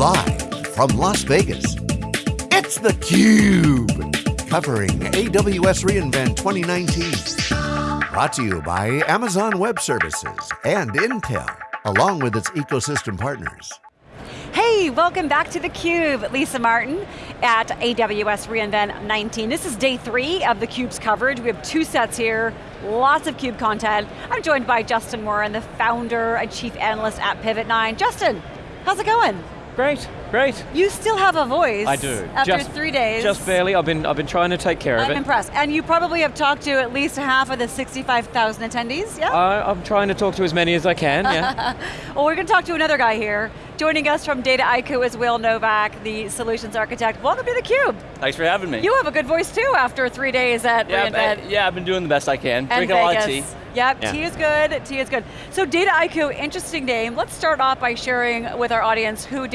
Live from Las Vegas, it's theCUBE. Covering AWS reInvent 2019. Brought to you by Amazon Web Services and Intel, along with its ecosystem partners. Hey, welcome back to theCUBE. Lisa Martin at AWS reInvent 19. This is day three of theCUBE's coverage. We have two sets here, lots of CUBE content. I'm joined by Justin Warren, the founder and chief analyst at PivotNine. Justin, how's it going? Great, great. You still have a voice. I do. After just, three days. Just barely, I've been, I've been trying to take care I'm of it. I'm impressed. And you probably have talked to at least half of the 65,000 attendees, yeah? Uh, I'm trying to talk to as many as I can, yeah. well, we're going to talk to another guy here. Joining us from Data Dataiku is Will Novak, the solutions architect. Welcome to theCUBE. Thanks for having me. You have a good voice too after three days at yeah, reInvent. I, yeah, I've been doing the best I can. And Drinking Vegas. a lot of tea. Yep, Yeah. tea is good, tea is good. So Data Dataiku, interesting name. Let's start off by sharing with our audience who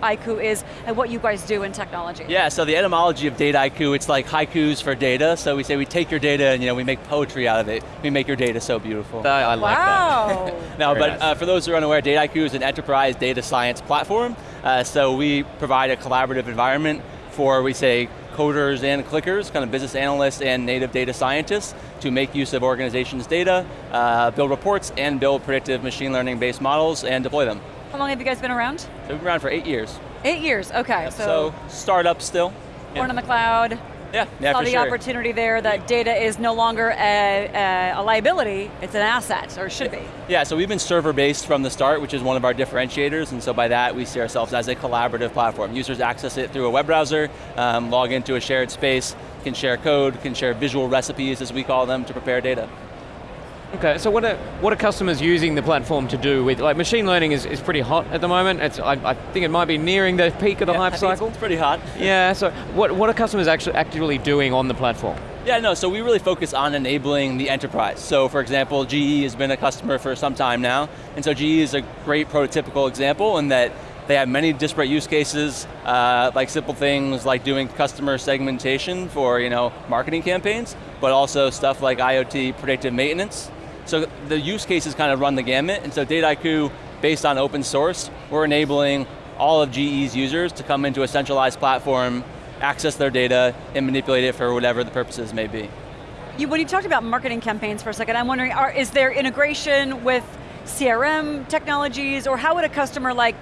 Dataiku is and what you guys do in technology. Yeah, so the etymology of data Dataiku, it's like haikus for data. So we say we take your data and you know we make poetry out of it. We make your data so beautiful. I, I like that. Wow. No, Very but nice. uh, for those who are unaware, data Dataiku is an enterprise data science platform. Uh, so we provide a collaborative environment for, we say, coders and clickers, kind of business analysts and native data scientists to make use of organizations' data, uh, build reports, and build predictive machine learning based models and deploy them. How long have you guys been around? So we've been around for eight years. Eight years, okay. So, startup still. born in the cloud, Yeah, yeah, saw the sure. opportunity there that data is no longer a, a, a liability, it's an asset, or should be. Yeah, so we've been server-based from the start, which is one of our differentiators, and so by that we see ourselves as a collaborative platform. Users access it through a web browser, um, log into a shared space, can share code, can share visual recipes, as we call them, to prepare data. Okay, so what are, what are customers using the platform to do with, like machine learning is, is pretty hot at the moment. It's, I, I think it might be nearing the peak of the Yeah, hype cycle. It's pretty hot. Yeah, so what, what are customers actually actively doing on the platform? Yeah, no, so we really focus on enabling the enterprise. So for example, GE has been a customer for some time now, and so GE is a great prototypical example in that they have many disparate use cases, uh, like simple things like doing customer segmentation for you know marketing campaigns, but also stuff like IoT predictive maintenance. So the use cases kind of run the gamut, and so Dataiku, based on open source, we're enabling all of GE's users to come into a centralized platform, access their data, and manipulate it for whatever the purposes may be. You, when you talked about marketing campaigns for a second, I'm wondering, are, is there integration with CRM technologies, or how would a customer like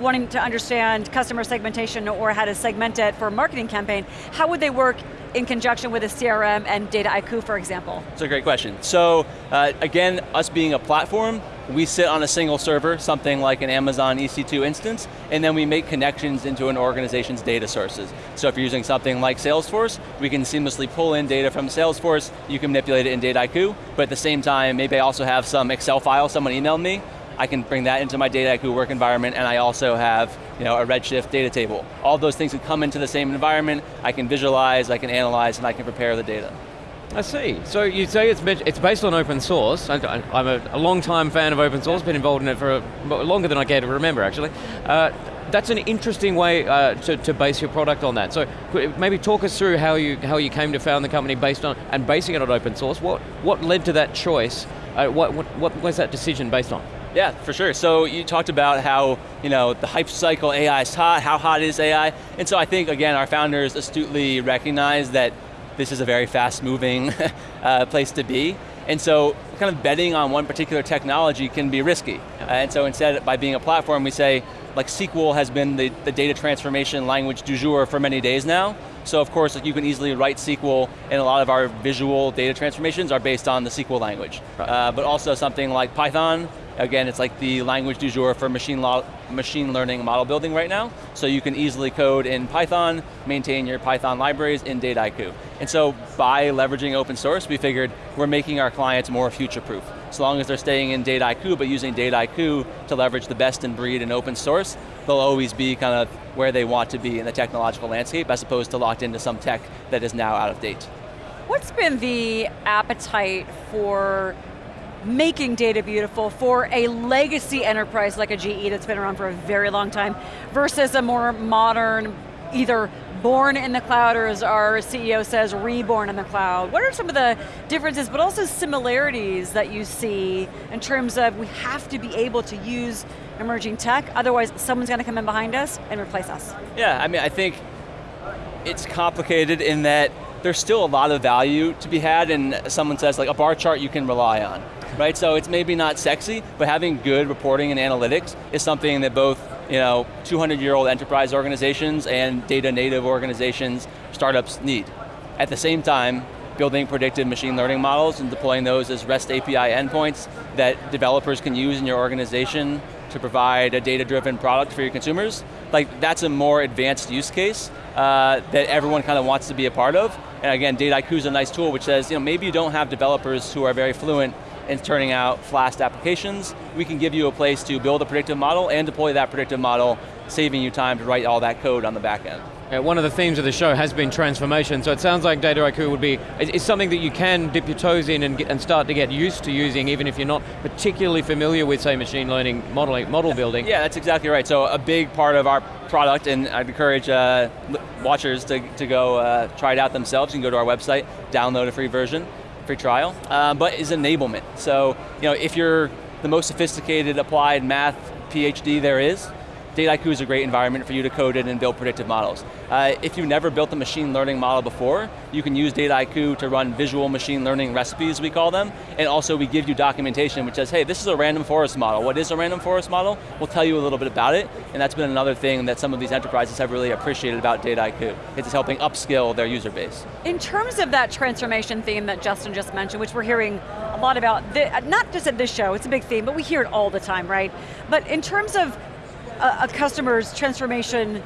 wanting to understand customer segmentation or how to segment it for a marketing campaign, how would they work in conjunction with a CRM and Data Dataiku, for example? It's a great question. So uh, again, us being a platform, we sit on a single server, something like an Amazon EC2 instance, and then we make connections into an organization's data sources. So if you're using something like Salesforce, we can seamlessly pull in data from Salesforce, you can manipulate it in Dataiku, but at the same time, maybe I also have some Excel file someone emailed me, I can bring that into my Dataiku work environment, and I also have you know, a Redshift data table. All those things can come into the same environment, I can visualize, I can analyze, and I can prepare the data. I see. So you say it's, it's based on open source. I, am a, a long time fan of open source, been involved in it for a, longer than I care to remember actually. Uh, that's an interesting way uh, to, to base your product on that. So maybe talk us through how you, how you came to found the company based on, and basing it on open source. What, what led to that choice? Uh, what, what, what was that decision based on? Yeah, for sure. So you talked about how, you know, the hype cycle AI is hot, how hot is AI? And so I think, again, our founders astutely recognize that this is a very fast moving uh, place to be. And so kind of betting on one particular technology can be risky. Uh, and so instead, by being a platform, we say, like SQL has been the, the data transformation language du jour for many days now. So of course, like you can easily write SQL, and a lot of our visual data transformations are based on the SQL language. Right. Uh, but also something like Python, again, it's like the language du jour for machine, machine learning model building right now. So you can easily code in Python, maintain your Python libraries in Dataiku. And so by leveraging open source, we figured we're making our clients more future-proof. As long as they're staying in Dataiku, but using Dataiku to leverage the best in breed in open source, they'll always be kind of where they want to be in the technological landscape, as opposed to locked into some tech that is now out of date. What's been the appetite for making data beautiful for a legacy enterprise like a GE that's been around for a very long time versus a more modern, either born in the cloud, or as our CEO says, reborn in the cloud? What are some of the differences, but also similarities that you see in terms of we have to be able to use emerging tech, otherwise someone's going to come in behind us and replace us? Yeah, I mean, I think it's complicated in that there's still a lot of value to be had and someone says like a bar chart you can rely on, right? So it's maybe not sexy, but having good reporting and analytics is something that both you know, 200 year old enterprise organizations and data native organizations, startups need. At the same time, building predictive machine learning models and deploying those as REST API endpoints that developers can use in your organization to provide a data-driven product for your consumers, like that's a more advanced use case uh, that everyone kind of wants to be a part of. And again, Dataiku is a nice tool which says, you know, maybe you don't have developers who are very fluent in turning out fast applications. We can give you a place to build a predictive model and deploy that predictive model, saving you time to write all that code on the back end. Uh, one of the themes of the show has been transformation, so it sounds like Dataiku would be, it's something that you can dip your toes in and, get, and start to get used to using, even if you're not particularly familiar with, say, machine learning modeling, model building. Yeah, that's exactly right. So a big part of our product, and I'd encourage uh, watchers to, to go uh, try it out themselves. You can go to our website, download a free version, free trial, uh, but is enablement. So, you know, if you're the most sophisticated applied math PhD there is, Dataiku is a great environment for you to code in and build predictive models. Uh, if you've never built a machine learning model before, you can use Dataiku to run visual machine learning recipes, we call them, and also we give you documentation which says, hey, this is a random forest model. What is a random forest model? We'll tell you a little bit about it, and that's been another thing that some of these enterprises have really appreciated about Dataiku. It's helping upskill their user base. In terms of that transformation theme that Justin just mentioned, which we're hearing a lot about, not just at this show, it's a big theme, but we hear it all the time, right? But in terms of a, a customer's transformation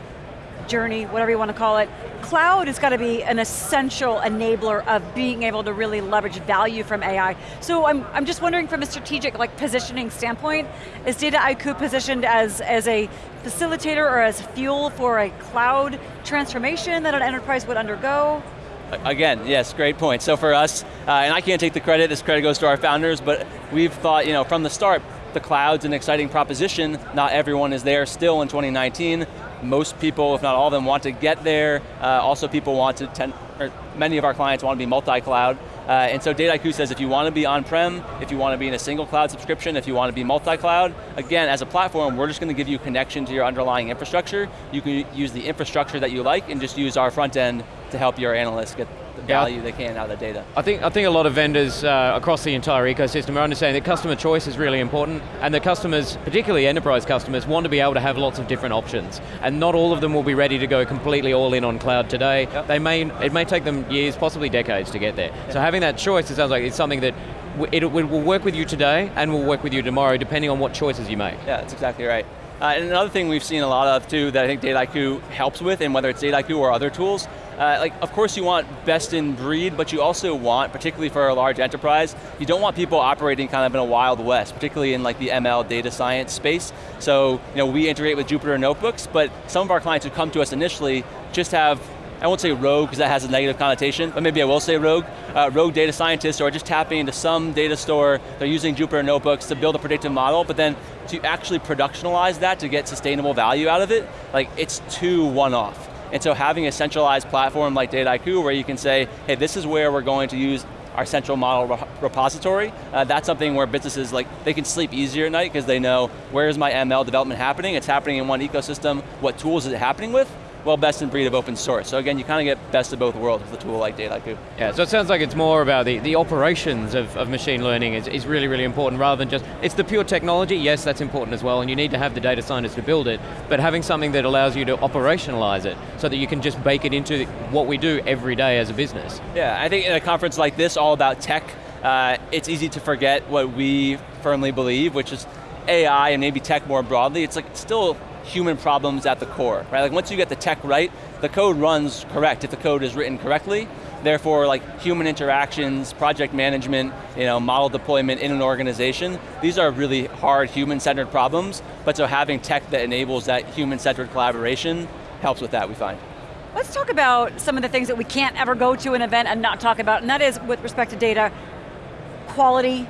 journey, whatever you want to call it, cloud has got to be an essential enabler of being able to really leverage value from AI. So I'm, I'm just wondering from a strategic like positioning standpoint, is Data Dataiku positioned as, as a facilitator or as fuel for a cloud transformation that an enterprise would undergo? Again, yes, great point. So for us, uh, and I can't take the credit, this credit goes to our founders, but we've thought, you know, from the start, the cloud's an exciting proposition. Not everyone is there still in 2019. Most people, if not all of them, want to get there. Uh, also people want to, tend, many of our clients want to be multi-cloud. Uh, and so Dataiku says if you want to be on-prem, if you want to be in a single cloud subscription, if you want to be multi-cloud, again, as a platform, we're just going to give you connection to your underlying infrastructure. You can use the infrastructure that you like and just use our front end to help your analysts get the value yeah. they can out of the data. I think, I think a lot of vendors uh, across the entire ecosystem are understanding that customer choice is really important, and the customers, particularly enterprise customers, want to be able to have lots of different options, and not all of them will be ready to go completely all in on cloud today. Yep. They may, it may take them years, possibly decades to get there. Yep. So having that choice, it sounds like it's something that it, it will work with you today, and will work with you tomorrow, depending on what choices you make. Yeah, that's exactly right. Uh, and another thing we've seen a lot of too that I think Dataiku helps with, and whether it's Dataiku or other tools, uh, like of course you want best in breed, but you also want, particularly for a large enterprise, you don't want people operating kind of in a wild west, particularly in like the ML data science space. So you know, we integrate with Jupyter Notebooks, but some of our clients who come to us initially just have I won't say rogue because that has a negative connotation, but maybe I will say rogue. Uh, rogue data scientists are just tapping into some data store, they're using Jupyter Notebooks to build a predictive model, but then to actually productionalize that to get sustainable value out of it, like it's too one-off. And so having a centralized platform like Dataiku where you can say, hey, this is where we're going to use our central model repository. Uh, that's something where businesses, like, they can sleep easier at night because they know where is my ML development happening, it's happening in one ecosystem, what tools is it happening with, well, best in breed of open source. So again, you kind of get best of both worlds with a tool like Dataiku. Yeah, so it sounds like it's more about the, the operations of, of machine learning is, is really, really important rather than just, it's the pure technology, yes, that's important as well, and you need to have the data scientists to build it, but having something that allows you to operationalize it so that you can just bake it into what we do every day as a business. Yeah, I think in a conference like this, all about tech, uh, it's easy to forget what we firmly believe, which is AI and maybe tech more broadly, it's like it's still human problems at the core, right? Like once you get the tech right, the code runs correct if the code is written correctly. Therefore, like human interactions, project management, you know, model deployment in an organization, these are really hard human-centered problems, but so having tech that enables that human-centered collaboration helps with that, we find. Let's talk about some of the things that we can't ever go to an event and not talk about, and that is with respect to data, quality,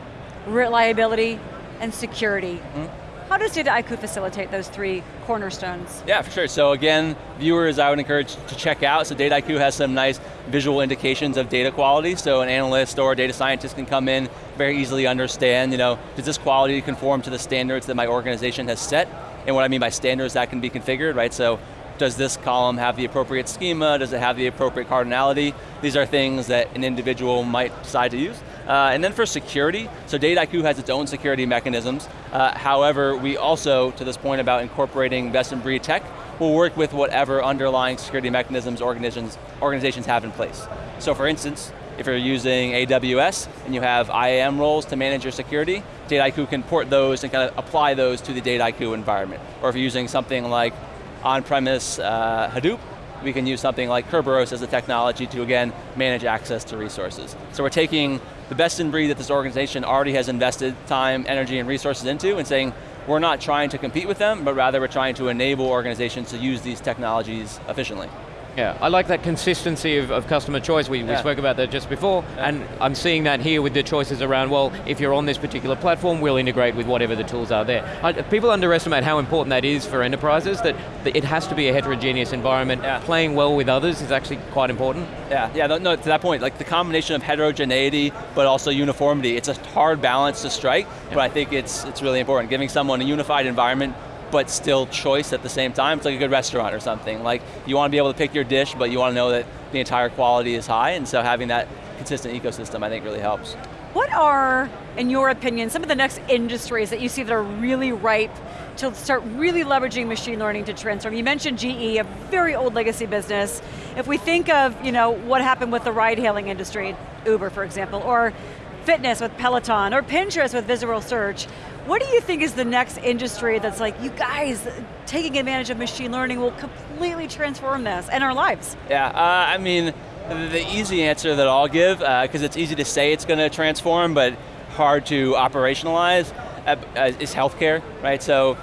reliability, and security. Mm -hmm How does Dataiku facilitate those three cornerstones? Yeah, for sure. So again, viewers I would encourage to check out. So Dataiku has some nice visual indications of data quality. So an analyst or a data scientist can come in, very easily understand, you know, does this quality conform to the standards that my organization has set? And what I mean by standards, that can be configured, right? So does this column have the appropriate schema? Does it have the appropriate cardinality? These are things that an individual might decide to use. Uh, and then for security, so Dataiku has its own security mechanisms. Uh, however, we also, to this point about incorporating best in breed tech, will work with whatever underlying security mechanisms organizations, organizations have in place. So for instance, if you're using AWS and you have IAM roles to manage your security, Dataiku can port those and kind of apply those to the Dataiku environment. Or if you're using something like on-premise uh, Hadoop, we can use something like Kerberos as a technology to, again, manage access to resources. So we're taking the best in breed that this organization already has invested time, energy, and resources into and saying, we're not trying to compete with them, but rather we're trying to enable organizations to use these technologies efficiently. Yeah, I like that consistency of, of customer choice. We, yeah. we, spoke about that just before, yeah. and I'm seeing that here with the choices around, well, if you're on this particular platform, we'll integrate with whatever the tools are there. I, people underestimate how important that is for enterprises, that, that it has to be a heterogeneous environment. Yeah. Playing well with others is actually quite important. Yeah, yeah, no, no, to that point, like the combination of heterogeneity, but also uniformity, it's a hard balance to strike, but I think it's, it's really important. Giving someone a unified environment but still choice at the same time. It's like a good restaurant or something. Like you want to be able to pick your dish, but you want to know that the entire quality is high, and so having that consistent ecosystem I think really helps. What are, in your opinion, some of the next industries that you see that are really ripe to start really leveraging machine learning to transform? You mentioned GE, a very old legacy business. If we think of you know, what happened with the ride hailing industry, Uber for example, or fitness with Peloton, or Pinterest with visual search, what do you think is the next industry that's like, you guys, taking advantage of machine learning will completely transform this and our lives? Yeah, uh, I mean, the easy answer that I'll give, because uh, it's easy to say it's going to transform, but hard to operationalize, uh, uh, is healthcare, right? So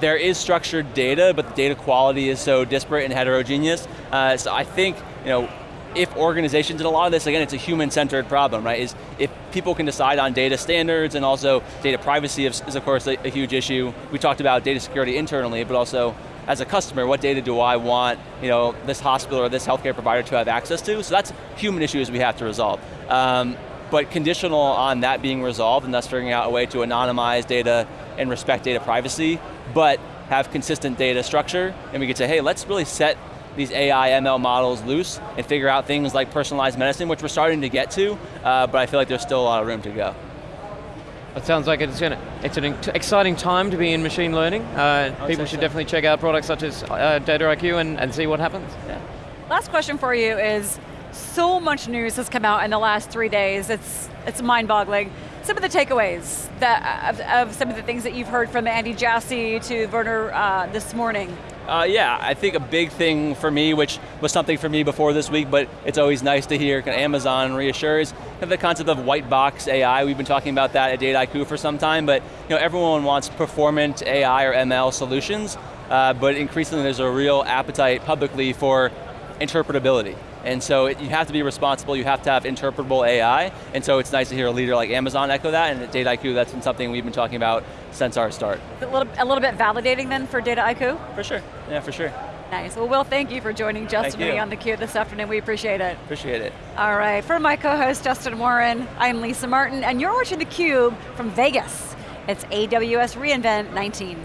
there is structured data, but the data quality is so disparate and heterogeneous. Uh, so I think, you know, if organizations, and a lot of this, again, it's a human-centered problem, right? Is if people can decide on data standards and also data privacy is, of course a, a, huge issue. We talked about data security internally, but also as a customer, what data do I want you know, this hospital or this healthcare provider to have access to? So that's human issues we have to resolve. Um, but conditional on that being resolved and thus figuring out a way to anonymize data and respect data privacy, but have consistent data structure, and we could say, hey, let's really set these AI ML models loose and figure out things like personalized medicine, which we're starting to get to, uh, but I feel like there's still a lot of room to go. It sounds like it's, an, it's an exciting time to be in machine learning. Uh, people should so. definitely check out products such as uh, Dataiku and, and see what happens. Yeah. Last question for you is, so much news has come out in the last three days, it's, it's mind-boggling. Some of the takeaways that, of, of, some of the things that you've heard from Andy Jassy to Werner uh, this morning. Uh, yeah, I think a big thing for me, which was something for me before this week, but it's always nice to hear Amazon reassures, the concept of white box AI. We've been talking about that at Dataiku for some time, but you know, everyone wants performant AI or ML solutions, uh, but increasingly there's a real appetite publicly for interpretability. And so it, you have to be responsible, you have to have interpretable AI, and so it's nice to hear a leader like Amazon echo that, and at Dataiku that's been something we've been talking about since our start. A little, a little bit validating then for Dataiku? For sure, yeah, for sure. Nice, well Will, thank you for joining Justin and me on theCUBE this afternoon, we appreciate it. Appreciate it. All right, for my co-host Justin Warren, I'm Lisa Martin, and you're watching theCUBE from Vegas. It's AWS reInvent 19.